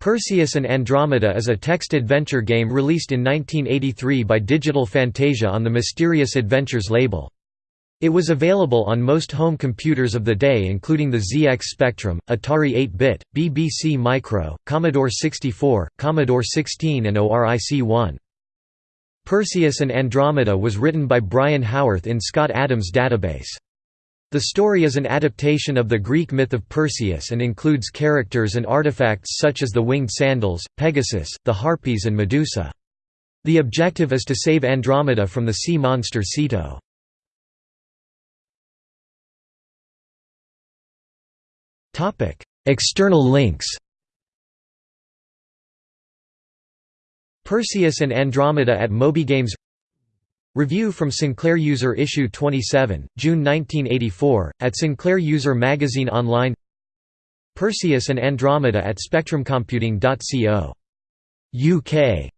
Perseus and Andromeda is a text adventure game released in 1983 by Digital Fantasia on the Mysterious Adventures label. It was available on most home computers of the day including the ZX Spectrum, Atari 8-bit, BBC Micro, Commodore 64, Commodore 16 and ORIC-1. Perseus and Andromeda was written by Brian Howarth in Scott Adams' database. The story is an adaptation of the Greek myth of Perseus and includes characters and artifacts such as the winged sandals, Pegasus, the Harpies and Medusa. The objective is to save Andromeda from the sea monster Ceto. External links Perseus and Andromeda at MobyGames Review from Sinclair User Issue 27, June 1984, at Sinclair User Magazine Online Perseus and Andromeda at spectrumcomputing.co. UK